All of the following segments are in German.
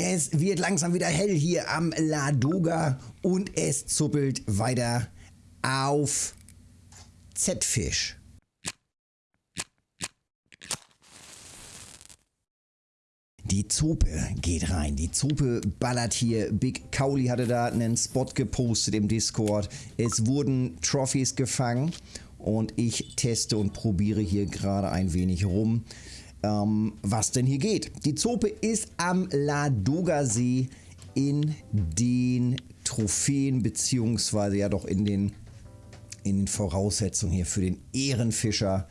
Es wird langsam wieder hell hier am Ladoga und es zuppelt weiter auf Z-Fisch. Die Zope geht rein. Die Zope ballert hier. Big Kauli hatte da einen Spot gepostet im Discord. Es wurden Trophies gefangen und ich teste und probiere hier gerade ein wenig rum, ähm, was denn hier geht. Die Zope ist am Ladoga-See in den Trophäen beziehungsweise ja doch in den, in den Voraussetzungen hier für den Ehrenfischer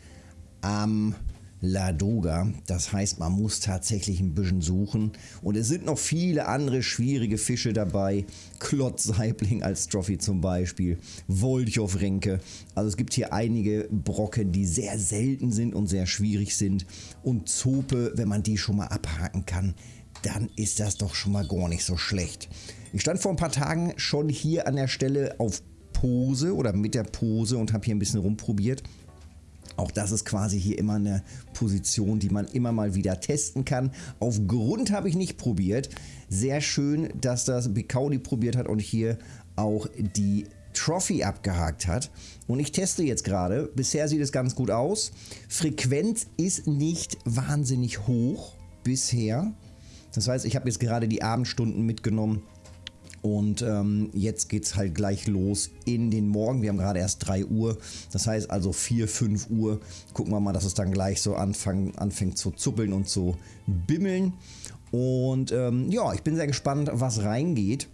am Ladoga. Das heißt, man muss tatsächlich ein bisschen suchen. Und es sind noch viele andere schwierige Fische dabei. Klotzsaibling als Trophy zum Beispiel. Wolchow-Renke. Also es gibt hier einige Brocken, die sehr selten sind und sehr schwierig sind. Und Zope, wenn man die schon mal abhaken kann, dann ist das doch schon mal gar nicht so schlecht. Ich stand vor ein paar Tagen schon hier an der Stelle auf Pose oder mit der Pose und habe hier ein bisschen rumprobiert. Auch das ist quasi hier immer eine Position, die man immer mal wieder testen kann. Auf Grund habe ich nicht probiert. Sehr schön, dass das Bikaudi probiert hat und hier auch die Trophy abgehakt hat. Und ich teste jetzt gerade. Bisher sieht es ganz gut aus. Frequenz ist nicht wahnsinnig hoch bisher. Das heißt, ich habe jetzt gerade die Abendstunden mitgenommen und ähm, jetzt geht es halt gleich los in den Morgen. Wir haben gerade erst 3 Uhr. Das heißt also 4, 5 Uhr. Gucken wir mal, dass es dann gleich so anfang, anfängt zu zuppeln und zu bimmeln. Und ähm, ja, ich bin sehr gespannt, was reingeht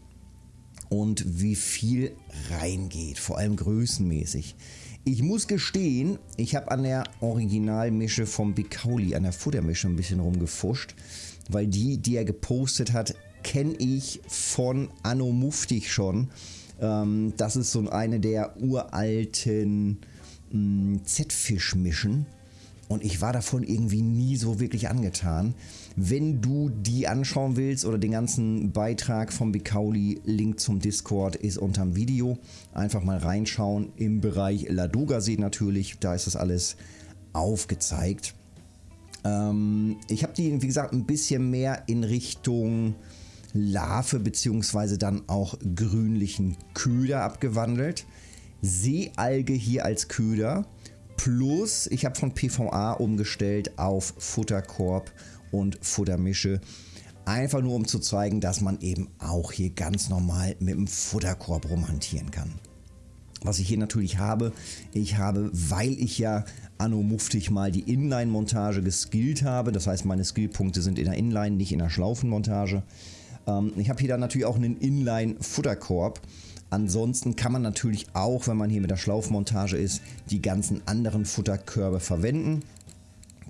und wie viel reingeht. Vor allem größenmäßig. Ich muss gestehen, ich habe an der Originalmische vom Bikauli, an der Futtermische ein bisschen rumgefuscht, weil die, die er gepostet hat, kenne ich von Anno Muftig schon. Ähm, das ist so eine der uralten mm, Z-Fisch-Mischen. Und ich war davon irgendwie nie so wirklich angetan. Wenn du die anschauen willst oder den ganzen Beitrag vom Bikauli, Link zum Discord ist unterm Video. Einfach mal reinschauen im Bereich Ladoga-See natürlich. Da ist das alles aufgezeigt. Ähm, ich habe die, wie gesagt, ein bisschen mehr in Richtung Larve bzw. dann auch grünlichen Köder abgewandelt. Seealge hier als Köder. Plus, ich habe von PVA umgestellt auf Futterkorb und Futtermische. Einfach nur um zu zeigen, dass man eben auch hier ganz normal mit dem Futterkorb rumhantieren kann. Was ich hier natürlich habe, ich habe, weil ich ja anno muftig mal die Inline-Montage geskillt habe, das heißt meine Skillpunkte sind in der Inline, nicht in der Schlaufenmontage, ähm, ich habe hier dann natürlich auch einen Inline-Futterkorb. Ansonsten kann man natürlich auch, wenn man hier mit der Schlaufmontage ist, die ganzen anderen Futterkörbe verwenden.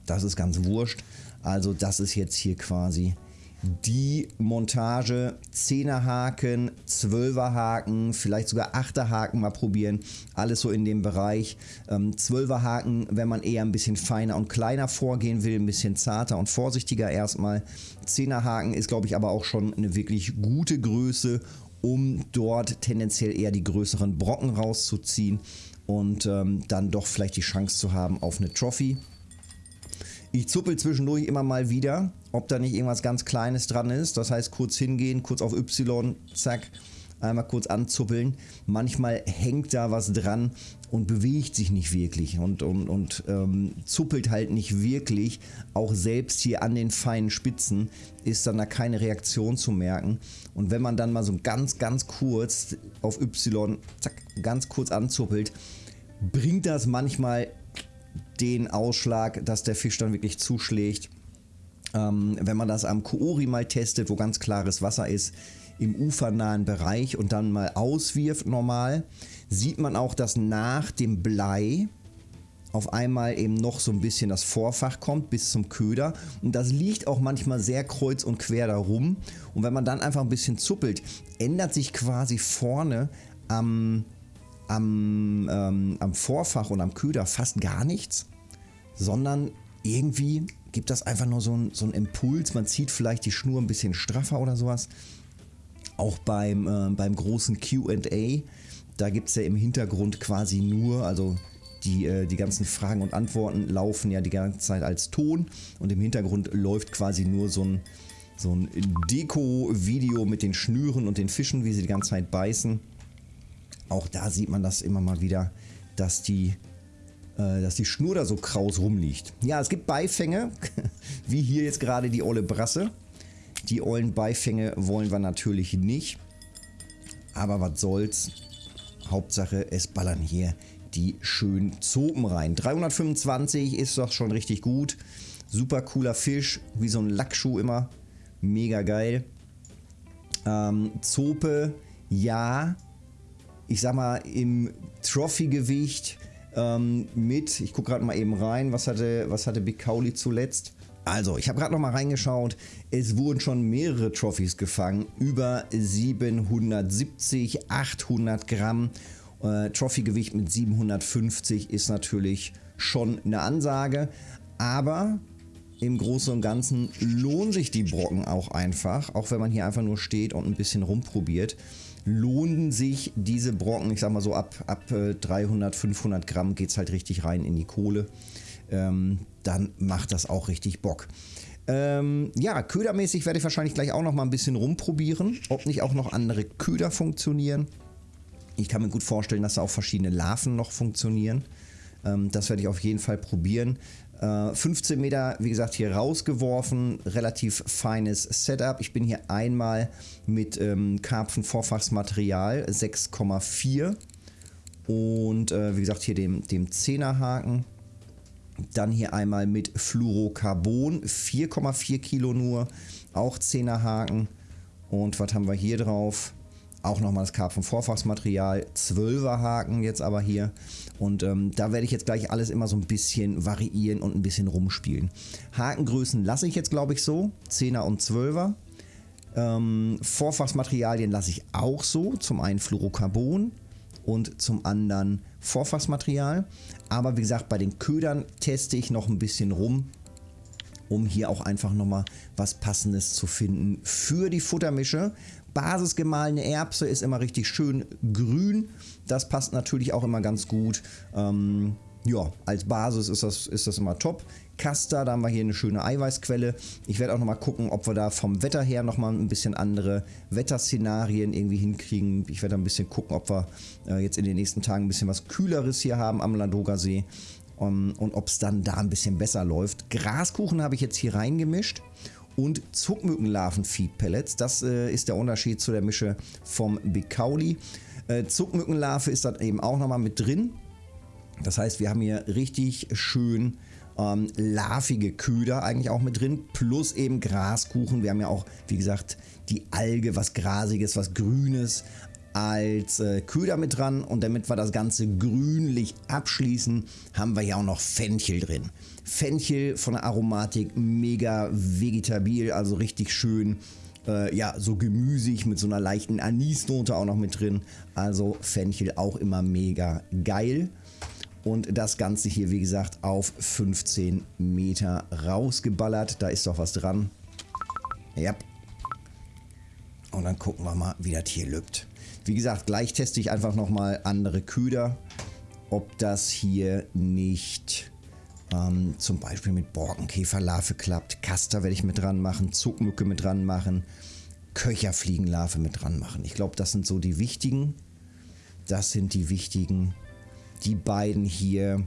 Das ist ganz wurscht. Also das ist jetzt hier quasi die Montage 10er Haken, 12er Haken, vielleicht sogar 8er Haken mal probieren. Alles so in dem Bereich. Ähm, 12er Haken, wenn man eher ein bisschen feiner und kleiner vorgehen will, ein bisschen zarter und vorsichtiger erstmal. 10er Haken ist glaube ich aber auch schon eine wirklich gute Größe, um dort tendenziell eher die größeren Brocken rauszuziehen und ähm, dann doch vielleicht die Chance zu haben auf eine Trophy. Ich zuppel zwischendurch immer mal wieder, ob da nicht irgendwas ganz Kleines dran ist. Das heißt, kurz hingehen, kurz auf Y, zack, einmal kurz anzuppeln. Manchmal hängt da was dran und bewegt sich nicht wirklich und, und, und ähm, zuppelt halt nicht wirklich. Auch selbst hier an den feinen Spitzen ist dann da keine Reaktion zu merken. Und wenn man dann mal so ganz, ganz kurz auf Y, zack, ganz kurz anzuppelt, bringt das manchmal den Ausschlag, dass der Fisch dann wirklich zuschlägt. Ähm, wenn man das am Koori mal testet, wo ganz klares Wasser ist, im ufernahen Bereich und dann mal auswirft normal, sieht man auch, dass nach dem Blei auf einmal eben noch so ein bisschen das Vorfach kommt bis zum Köder. Und das liegt auch manchmal sehr kreuz und quer darum und wenn man dann einfach ein bisschen zuppelt, ändert sich quasi vorne am am, ähm, am Vorfach und am Köder fast gar nichts, sondern irgendwie gibt das einfach nur so, ein, so einen Impuls. Man zieht vielleicht die Schnur ein bisschen straffer oder sowas. Auch beim, äh, beim großen QA, da gibt es ja im Hintergrund quasi nur, also die, äh, die ganzen Fragen und Antworten laufen ja die ganze Zeit als Ton und im Hintergrund läuft quasi nur so ein, so ein Deko-Video mit den Schnüren und den Fischen, wie sie die ganze Zeit beißen. Auch da sieht man das immer mal wieder, dass die, dass die Schnur da so kraus rumliegt. Ja, es gibt Beifänge, wie hier jetzt gerade die olle Brasse. Die ollen Beifänge wollen wir natürlich nicht. Aber was soll's. Hauptsache, es ballern hier die schönen Zopen rein. 325 ist doch schon richtig gut. Super cooler Fisch, wie so ein Lackschuh immer. Mega geil. Ähm, Zope, ja. Ich sag mal, im Trophy-Gewicht ähm, mit, ich gucke gerade mal eben rein, was hatte, was hatte Big Cowley zuletzt? Also, ich habe gerade noch mal reingeschaut. Es wurden schon mehrere Trophys gefangen. Über 770, 800 Gramm. Äh, Trophy-Gewicht mit 750 ist natürlich schon eine Ansage. Aber im Großen und Ganzen lohnen sich die Brocken auch einfach. Auch wenn man hier einfach nur steht und ein bisschen rumprobiert. Lohnen sich diese Brocken, ich sag mal so ab, ab 300, äh, 500 Gramm geht es halt richtig rein in die Kohle ähm, dann macht das auch richtig Bock. Ähm, ja, ködermäßig werde ich wahrscheinlich gleich auch noch mal ein bisschen rumprobieren, ob nicht auch noch andere Köder funktionieren. Ich kann mir gut vorstellen, dass da auch verschiedene Larven noch funktionieren. Ähm, das werde ich auf jeden Fall probieren. Äh, 15 Meter, wie gesagt, hier rausgeworfen. Relativ feines Setup. Ich bin hier einmal mit ähm, Karpfen-Vorfachsmaterial 6,4 und äh, wie gesagt hier dem, dem 10er Haken. Dann hier einmal mit Fluorocarbon, 4,4 Kilo nur, auch 10er Haken. Und was haben wir hier drauf? Auch nochmal das Karpfen-Vorfachsmaterial, 12er Haken jetzt aber hier. Und ähm, da werde ich jetzt gleich alles immer so ein bisschen variieren und ein bisschen rumspielen. Hakengrößen lasse ich jetzt glaube ich so, 10er und 12er. Ähm, Vorfachsmaterialien lasse ich auch so, zum einen Fluorocarbon und zum anderen Vorfachsmaterial. Aber wie gesagt, bei den Ködern teste ich noch ein bisschen rum, um hier auch einfach nochmal was Passendes zu finden für die Futtermische. Basisgemahlene Erbse ist immer richtig schön grün. Das passt natürlich auch immer ganz gut. Ähm, ja, als Basis ist das, ist das immer top. Caster, da haben wir hier eine schöne Eiweißquelle. Ich werde auch nochmal gucken, ob wir da vom Wetter her nochmal ein bisschen andere Wetterszenarien irgendwie hinkriegen. Ich werde ein bisschen gucken, ob wir äh, jetzt in den nächsten Tagen ein bisschen was Kühleres hier haben am Ladoga See. Um, ähm, und ob es dann da ein bisschen besser läuft. Graskuchen habe ich jetzt hier reingemischt und Zuckmückenlarven-Feed-Pellets. Das äh, ist der Unterschied zu der Mische vom Cowley. Äh, Zuckmückenlarve ist dann eben auch nochmal mit drin. Das heißt, wir haben hier richtig schön ähm, larvige Köder eigentlich auch mit drin, plus eben Graskuchen. Wir haben ja auch, wie gesagt, die Alge, was Grasiges, was Grünes als äh, Köder mit dran und damit wir das Ganze grünlich abschließen, haben wir ja auch noch Fenchel drin. Fenchel von der Aromatik mega vegetabil, also richtig schön äh, ja, so gemüsig mit so einer leichten Anisnote auch noch mit drin. Also Fenchel auch immer mega geil. Und das Ganze hier, wie gesagt, auf 15 Meter rausgeballert. Da ist doch was dran. Ja. Und dann gucken wir mal, wie das hier lübt. Wie gesagt, gleich teste ich einfach nochmal andere Köder. Ob das hier nicht ähm, zum Beispiel mit Borkenkäferlarve klappt. Kaster werde ich mit dran machen. Zuckmücke mit dran machen. Köcherfliegenlarve mit dran machen. Ich glaube, das sind so die wichtigen. Das sind die wichtigen die beiden hier,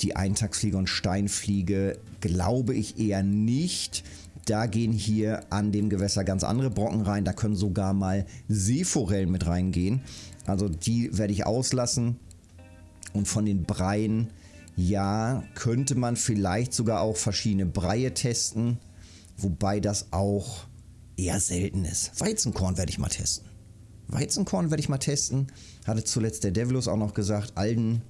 die Eintagsfliege und Steinfliege, glaube ich eher nicht. Da gehen hier an dem Gewässer ganz andere Brocken rein. Da können sogar mal Seeforellen mit reingehen. Also die werde ich auslassen. Und von den Breien, ja, könnte man vielleicht sogar auch verschiedene Breie testen. Wobei das auch eher selten ist. Weizenkorn werde ich mal testen. Weizenkorn werde ich mal testen. Hatte zuletzt der Devilus auch noch gesagt, Alden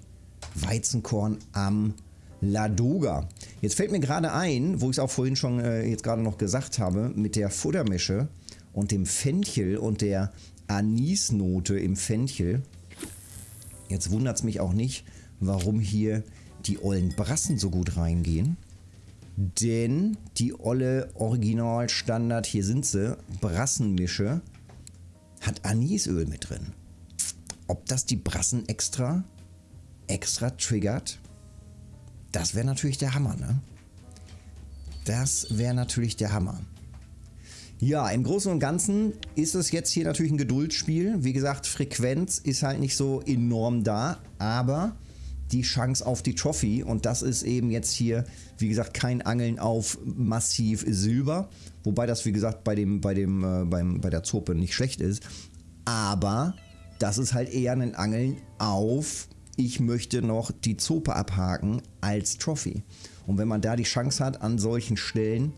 Weizenkorn am Ladoga. Jetzt fällt mir gerade ein, wo ich es auch vorhin schon äh, jetzt gerade noch gesagt habe, mit der Futtermische und dem Fenchel und der Anisnote im Fenchel. Jetzt wundert es mich auch nicht, warum hier die ollen Brassen so gut reingehen. Denn die olle Originalstandard, hier sind sie, Brassenmische, hat Anisöl mit drin. Ob das die Brassen extra, extra triggert, das wäre natürlich der Hammer, ne? Das wäre natürlich der Hammer. Ja, im Großen und Ganzen ist es jetzt hier natürlich ein Geduldsspiel. Wie gesagt, Frequenz ist halt nicht so enorm da, aber die Chance auf die Trophy und das ist eben jetzt hier, wie gesagt, kein Angeln auf massiv Silber, wobei das, wie gesagt, bei, dem, bei, dem, äh, beim, bei der Zope nicht schlecht ist, aber das ist halt eher ein Angeln auf, ich möchte noch die Zope abhaken als Trophy. Und wenn man da die Chance hat, an solchen Stellen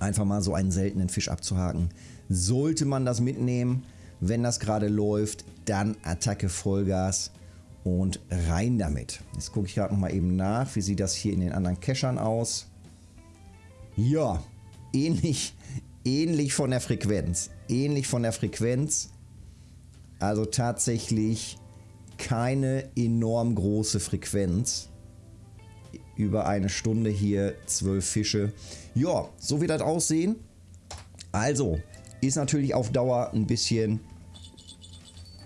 einfach mal so einen seltenen Fisch abzuhaken, sollte man das mitnehmen. Wenn das gerade läuft, dann Attacke Vollgas und rein damit. Jetzt gucke ich gerade noch mal eben nach, wie sieht das hier in den anderen Cachern aus. Ja, ähnlich, ähnlich von der Frequenz. Ähnlich von der Frequenz. Also tatsächlich keine enorm große Frequenz. Über eine Stunde hier zwölf Fische. Ja, so wird das aussehen. Also, ist natürlich auf Dauer ein bisschen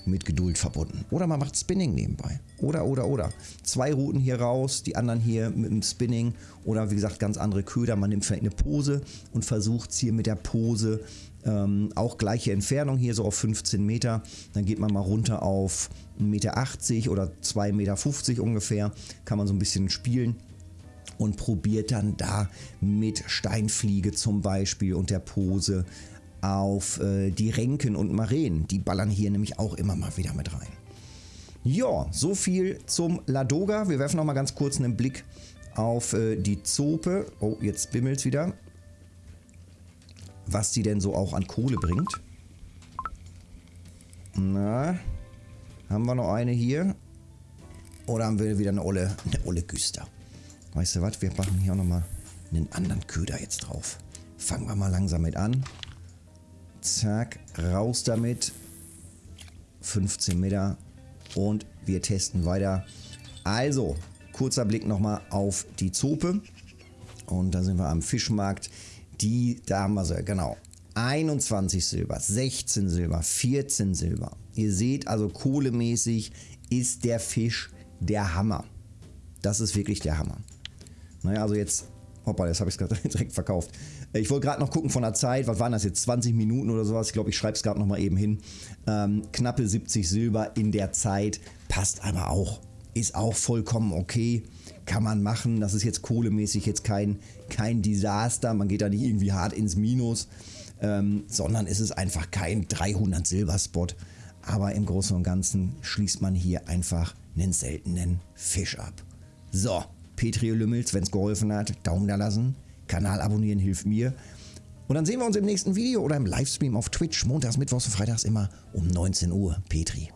mit Geduld verbunden. Oder man macht Spinning nebenbei. Oder, oder, oder. Zwei Routen hier raus, die anderen hier mit dem Spinning. Oder wie gesagt, ganz andere Köder. Man nimmt vielleicht eine Pose und versucht es hier mit der Pose ähm, auch gleiche Entfernung hier so auf 15 Meter. Dann geht man mal runter auf 1,80 Meter oder 2,50 Meter ungefähr. Kann man so ein bisschen spielen und probiert dann da mit Steinfliege zum Beispiel und der Pose auf äh, die Renken und Maren. Die ballern hier nämlich auch immer mal wieder mit rein. Ja, so viel zum Ladoga. Wir werfen noch mal ganz kurz einen Blick auf äh, die Zope. Oh, jetzt bimmelt es wieder. Was die denn so auch an Kohle bringt. Na, haben wir noch eine hier? Oder haben wir wieder eine olle, eine olle Güster? Weißt du was, wir machen hier auch nochmal einen anderen Köder jetzt drauf. Fangen wir mal langsam mit an. Zack, raus damit. 15 Meter und wir testen weiter. Also, kurzer Blick nochmal auf die Zope. Und da sind wir am Fischmarkt. Die, da haben wir sie, genau. 21 Silber, 16 Silber, 14 Silber. Ihr seht also kohlemäßig ist der Fisch der Hammer. Das ist wirklich der Hammer. Naja, also jetzt Hoppa, jetzt habe ich es gerade direkt verkauft. Äh, ich wollte gerade noch gucken von der Zeit, was waren das jetzt, 20 Minuten oder sowas? Ich glaube, ich schreibe es gerade nochmal eben hin. Ähm, knappe 70 Silber in der Zeit, passt aber auch. Ist auch vollkommen okay, kann man machen. Das ist jetzt kohlemäßig jetzt kein, kein Desaster, man geht da nicht irgendwie hart ins Minus, ähm, sondern es ist einfach kein 300 Silberspot. Aber im Großen und Ganzen schließt man hier einfach einen seltenen Fisch ab. So, Petri Lümmels, wenn es geholfen hat, Daumen da lassen. Kanal abonnieren hilft mir. Und dann sehen wir uns im nächsten Video oder im Livestream auf Twitch, montags, mittwochs und freitags immer um 19 Uhr. Petri.